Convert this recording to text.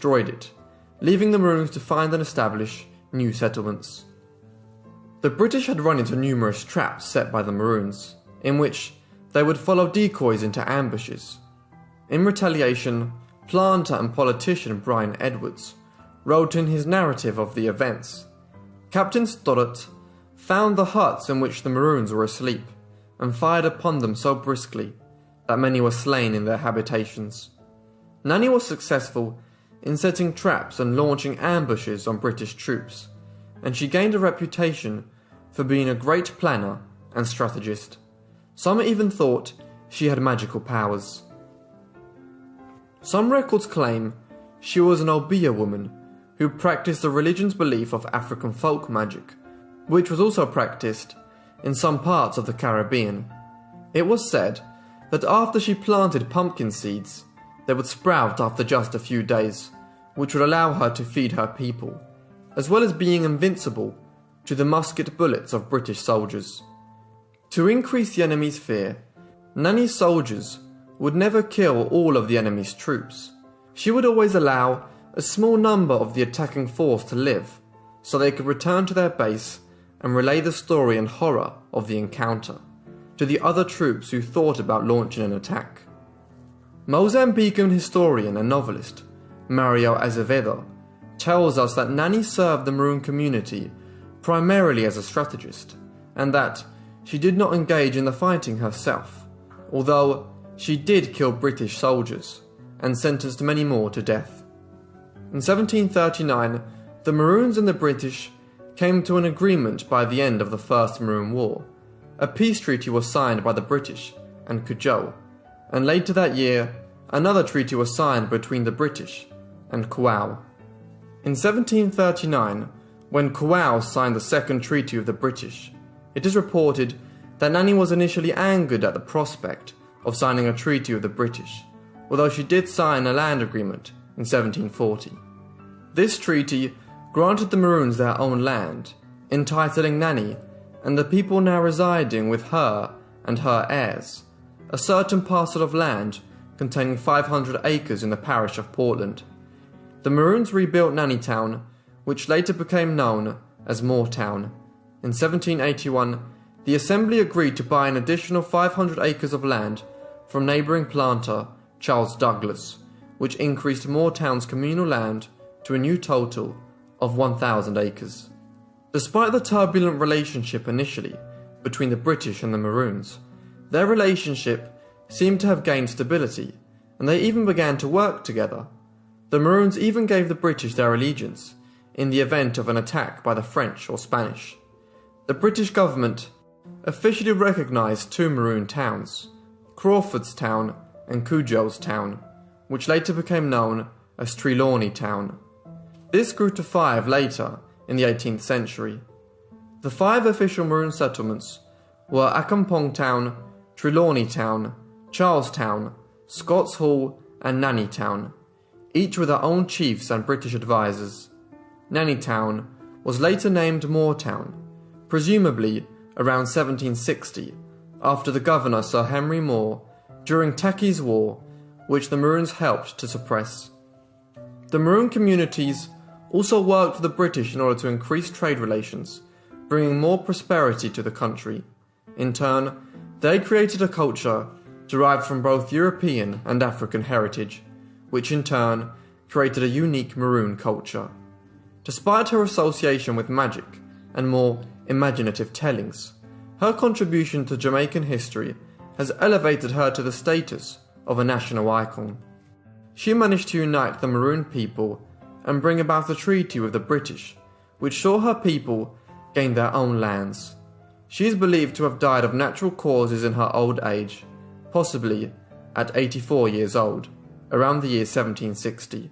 destroyed it, leaving the Maroons to find and establish new settlements. The British had run into numerous traps set by the Maroons, in which they would follow decoys into ambushes. In retaliation, planter and politician Bryan Edwards wrote in his narrative of the events Captain Stoddart found the huts in which the Maroons were asleep and fired upon them so briskly that many were slain in their habitations. Nanny was successful in setting traps and launching ambushes on British troops, and she gained a reputation for being a great planner and strategist. Some even thought she had magical powers. Some records claim she was an Obeah woman who practiced the religion's belief of African folk magic, which was also practiced in some parts of the Caribbean. It was said that after she planted pumpkin seeds, they would sprout after just a few days, which would allow her to feed her people, as well as being invincible to the musket bullets of British soldiers. To increase the enemy's fear, Nanny's soldiers would never kill all of the enemy's troops. She would always allow a small number of the attacking force to live, so they could return to their base and relay the story and horror of the encounter to the other troops who thought about launching an attack. Mozambican historian and novelist Mario Azevedo tells us that Nanny served the Maroon community primarily as a strategist, and that she did not engage in the fighting herself, although she did kill British soldiers and sentenced many more to death. In 1739, the Maroons and the British came to an agreement by the end of the First Maroon War. A peace treaty was signed by the British and Cudjoe, and later that year, another treaty was signed between the British and Quao. In 1739, when Quao signed the second treaty with the British, it is reported that Nanny was initially angered at the prospect of signing a treaty with the British, although she did sign a land agreement in 1740. This treaty granted the Maroons their own land, entitling Nanny and the people now residing with her and her heirs a certain parcel of land containing 500 acres in the parish of Portland. The Maroons rebuilt Nannytown, which later became known as Moore Town. In 1781, the Assembly agreed to buy an additional 500 acres of land from neighbouring planter Charles Douglas, which increased Moore Town's communal land to a new total of 1,000 acres. Despite the turbulent relationship initially between the British and the Maroons, their relationship seemed to have gained stability, and they even began to work together. The Maroons even gave the British their allegiance in the event of an attack by the French or Spanish. The British government officially recognised two Maroon towns, Crawfordstown and Cudjoestown, which later became known as Trelawny Town. This grew to five later in the 18th century. The five official Maroon settlements were Accompong Town, Trelawny Town, Charlestown, Scots Hall, and Nannytown, each with their own chiefs and British advisors. Nannytown was later named Moore Town, presumably around 1760, after the governor Sir Henry Moore during Tacky's War, which the Maroons helped to suppress. The Maroon communities also worked for the British in order to increase trade relations, bringing more prosperity to the country. In turn, they created a culture derived from both European and African heritage, which in turn created a unique Maroon culture. Despite her association with magic and more imaginative tellings, her contribution to Jamaican history has elevated her to the status of a national icon. She managed to unite the Maroon people and bring about a treaty with the British, which saw her people gain their own lands. She is believed to have died of natural causes in her old age, possibly at 84 years old, around the year 1760.